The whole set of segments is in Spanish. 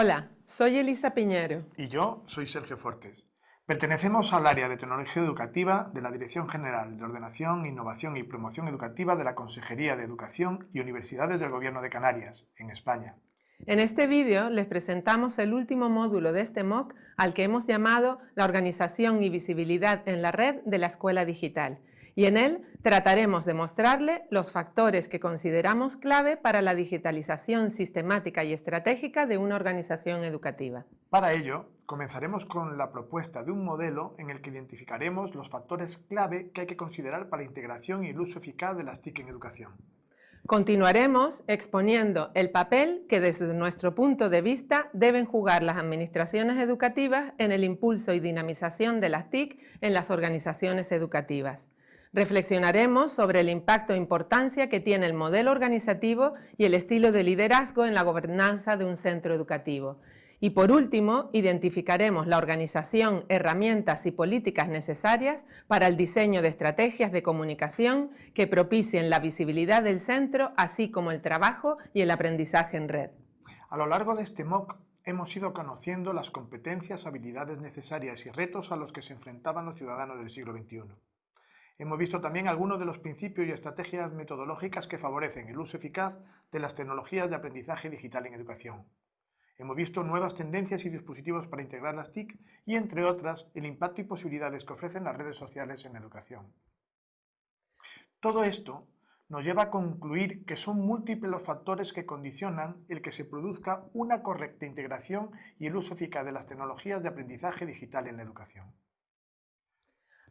Hola, soy Elisa Piñero. Y yo soy Sergio Fortes. Pertenecemos al área de Tecnología Educativa de la Dirección General de Ordenación, Innovación y Promoción Educativa de la Consejería de Educación y Universidades del Gobierno de Canarias, en España. En este vídeo les presentamos el último módulo de este MOOC al que hemos llamado la Organización y Visibilidad en la Red de la Escuela Digital y en él trataremos de mostrarle los factores que consideramos clave para la digitalización sistemática y estratégica de una organización educativa. Para ello, comenzaremos con la propuesta de un modelo en el que identificaremos los factores clave que hay que considerar para la integración y el uso eficaz de las TIC en educación. Continuaremos exponiendo el papel que desde nuestro punto de vista deben jugar las administraciones educativas en el impulso y dinamización de las TIC en las organizaciones educativas. Reflexionaremos sobre el impacto e importancia que tiene el modelo organizativo y el estilo de liderazgo en la gobernanza de un centro educativo. Y por último, identificaremos la organización, herramientas y políticas necesarias para el diseño de estrategias de comunicación que propicien la visibilidad del centro, así como el trabajo y el aprendizaje en red. A lo largo de este MOOC hemos ido conociendo las competencias, habilidades necesarias y retos a los que se enfrentaban los ciudadanos del siglo XXI. Hemos visto también algunos de los principios y estrategias metodológicas que favorecen el uso eficaz de las tecnologías de aprendizaje digital en educación. Hemos visto nuevas tendencias y dispositivos para integrar las TIC y, entre otras, el impacto y posibilidades que ofrecen las redes sociales en educación. Todo esto nos lleva a concluir que son múltiples los factores que condicionan el que se produzca una correcta integración y el uso eficaz de las tecnologías de aprendizaje digital en la educación.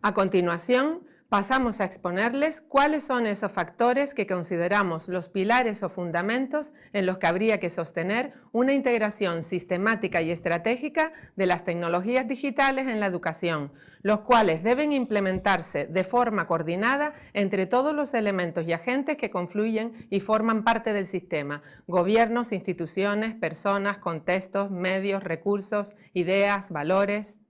A continuación, pasamos a exponerles cuáles son esos factores que consideramos los pilares o fundamentos en los que habría que sostener una integración sistemática y estratégica de las tecnologías digitales en la educación, los cuales deben implementarse de forma coordinada entre todos los elementos y agentes que confluyen y forman parte del sistema, gobiernos, instituciones, personas, contextos, medios, recursos, ideas, valores...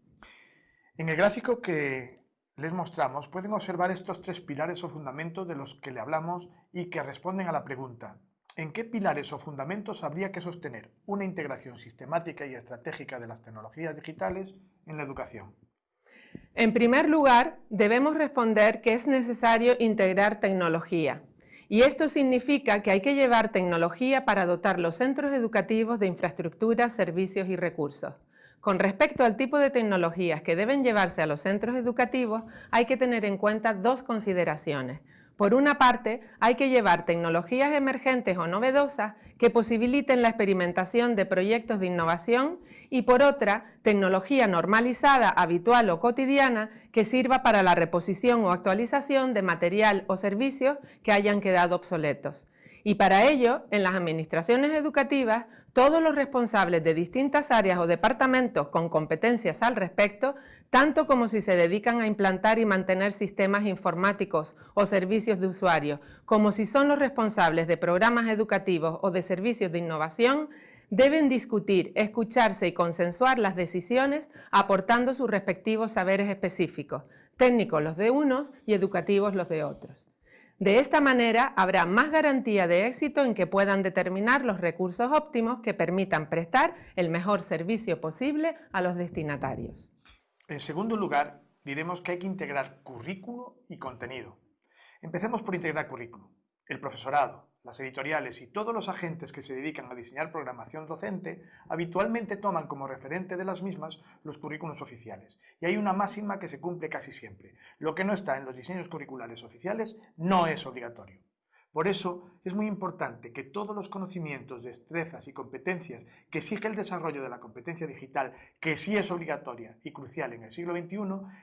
En el gráfico que les mostramos, pueden observar estos tres pilares o fundamentos de los que le hablamos y que responden a la pregunta ¿En qué pilares o fundamentos habría que sostener una integración sistemática y estratégica de las tecnologías digitales en la educación? En primer lugar, debemos responder que es necesario integrar tecnología. Y esto significa que hay que llevar tecnología para dotar los centros educativos de infraestructuras, servicios y recursos. Con respecto al tipo de tecnologías que deben llevarse a los centros educativos, hay que tener en cuenta dos consideraciones. Por una parte, hay que llevar tecnologías emergentes o novedosas que posibiliten la experimentación de proyectos de innovación y por otra, tecnología normalizada, habitual o cotidiana que sirva para la reposición o actualización de material o servicios que hayan quedado obsoletos. Y para ello, en las administraciones educativas, todos los responsables de distintas áreas o departamentos con competencias al respecto, tanto como si se dedican a implantar y mantener sistemas informáticos o servicios de usuario, como si son los responsables de programas educativos o de servicios de innovación, deben discutir, escucharse y consensuar las decisiones aportando sus respectivos saberes específicos, técnicos los de unos y educativos los de otros. De esta manera habrá más garantía de éxito en que puedan determinar los recursos óptimos que permitan prestar el mejor servicio posible a los destinatarios. En segundo lugar, diremos que hay que integrar currículo y contenido. Empecemos por integrar currículo. El profesorado, las editoriales y todos los agentes que se dedican a diseñar programación docente habitualmente toman como referente de las mismas los currículos oficiales. Y hay una máxima que se cumple casi siempre. Lo que no está en los diseños curriculares oficiales no es obligatorio. Por eso es muy importante que todos los conocimientos, destrezas y competencias que exige el desarrollo de la competencia digital, que sí es obligatoria y crucial en el siglo XXI,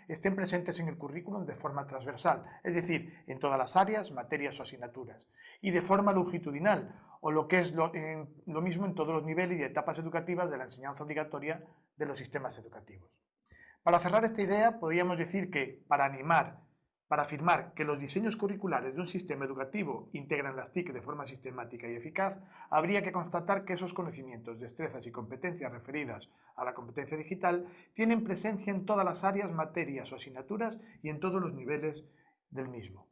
estén presentes en el currículum de forma transversal, es decir, en todas las áreas, materias o asignaturas, y de forma longitudinal, o lo que es lo, lo mismo en todos los niveles y etapas educativas de la enseñanza obligatoria de los sistemas educativos. Para cerrar esta idea, podríamos decir que para animar para afirmar que los diseños curriculares de un sistema educativo integran las TIC de forma sistemática y eficaz, habría que constatar que esos conocimientos, destrezas y competencias referidas a la competencia digital tienen presencia en todas las áreas, materias o asignaturas y en todos los niveles del mismo.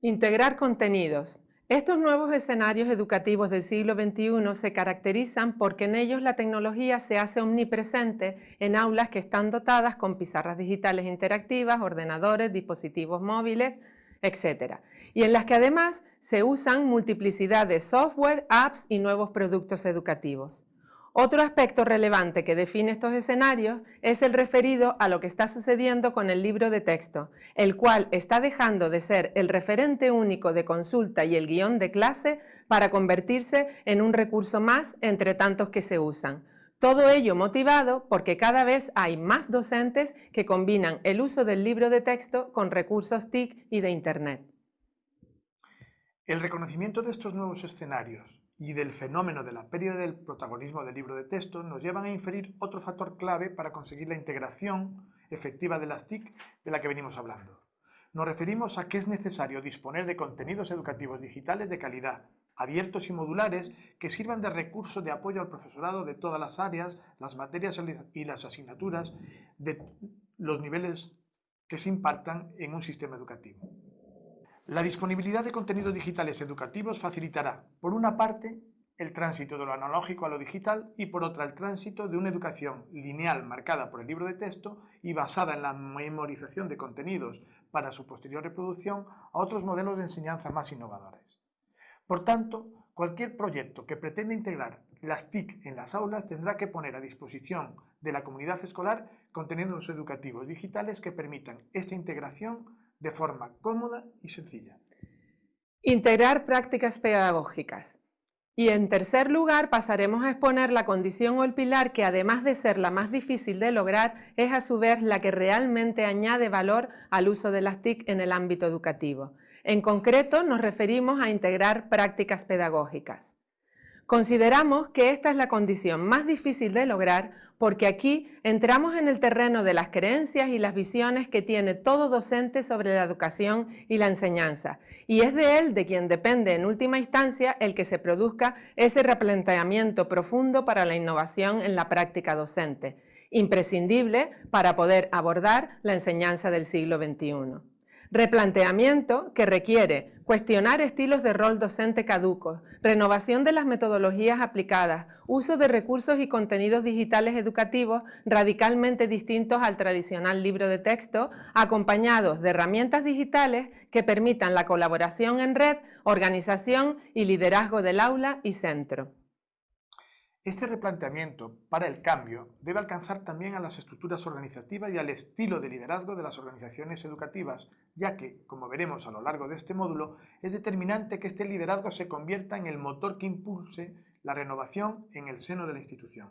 Integrar contenidos. Estos nuevos escenarios educativos del siglo XXI se caracterizan porque en ellos la tecnología se hace omnipresente en aulas que están dotadas con pizarras digitales interactivas, ordenadores, dispositivos móviles, etc. Y en las que además se usan multiplicidad de software, apps y nuevos productos educativos. Otro aspecto relevante que define estos escenarios es el referido a lo que está sucediendo con el libro de texto, el cual está dejando de ser el referente único de consulta y el guion de clase para convertirse en un recurso más entre tantos que se usan. Todo ello motivado porque cada vez hay más docentes que combinan el uso del libro de texto con recursos TIC y de Internet. El reconocimiento de estos nuevos escenarios y del fenómeno de la pérdida del protagonismo del libro de texto nos llevan a inferir otro factor clave para conseguir la integración efectiva de las TIC de la que venimos hablando. Nos referimos a que es necesario disponer de contenidos educativos digitales de calidad, abiertos y modulares que sirvan de recurso de apoyo al profesorado de todas las áreas, las materias y las asignaturas de los niveles que se impartan en un sistema educativo. La disponibilidad de contenidos digitales educativos facilitará, por una parte, el tránsito de lo analógico a lo digital y por otra el tránsito de una educación lineal marcada por el libro de texto y basada en la memorización de contenidos para su posterior reproducción a otros modelos de enseñanza más innovadores. Por tanto, cualquier proyecto que pretenda integrar las TIC en las aulas tendrá que poner a disposición de la comunidad escolar contenidos educativos digitales que permitan esta integración de forma cómoda y sencilla. Integrar prácticas pedagógicas. Y en tercer lugar pasaremos a exponer la condición o el pilar que además de ser la más difícil de lograr, es a su vez la que realmente añade valor al uso de las TIC en el ámbito educativo. En concreto nos referimos a integrar prácticas pedagógicas. Consideramos que esta es la condición más difícil de lograr porque aquí entramos en el terreno de las creencias y las visiones que tiene todo docente sobre la educación y la enseñanza, y es de él de quien depende en última instancia el que se produzca ese replanteamiento profundo para la innovación en la práctica docente, imprescindible para poder abordar la enseñanza del siglo XXI. Replanteamiento que requiere cuestionar estilos de rol docente caducos, renovación de las metodologías aplicadas, uso de recursos y contenidos digitales educativos radicalmente distintos al tradicional libro de texto, acompañados de herramientas digitales que permitan la colaboración en red, organización y liderazgo del aula y centro. Este replanteamiento para el cambio debe alcanzar también a las estructuras organizativas y al estilo de liderazgo de las organizaciones educativas, ya que, como veremos a lo largo de este módulo, es determinante que este liderazgo se convierta en el motor que impulse la renovación en el seno de la institución.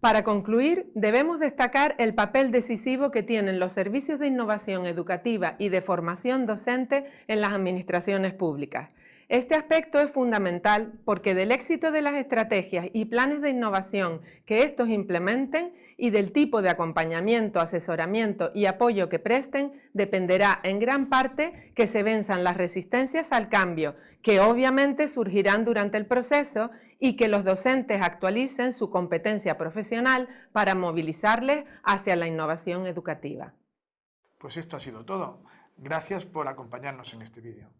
Para concluir, debemos destacar el papel decisivo que tienen los servicios de innovación educativa y de formación docente en las administraciones públicas. Este aspecto es fundamental porque del éxito de las estrategias y planes de innovación que estos implementen y del tipo de acompañamiento, asesoramiento y apoyo que presten dependerá en gran parte que se venzan las resistencias al cambio, que obviamente surgirán durante el proceso y que los docentes actualicen su competencia profesional para movilizarles hacia la innovación educativa. Pues esto ha sido todo. Gracias por acompañarnos en este vídeo.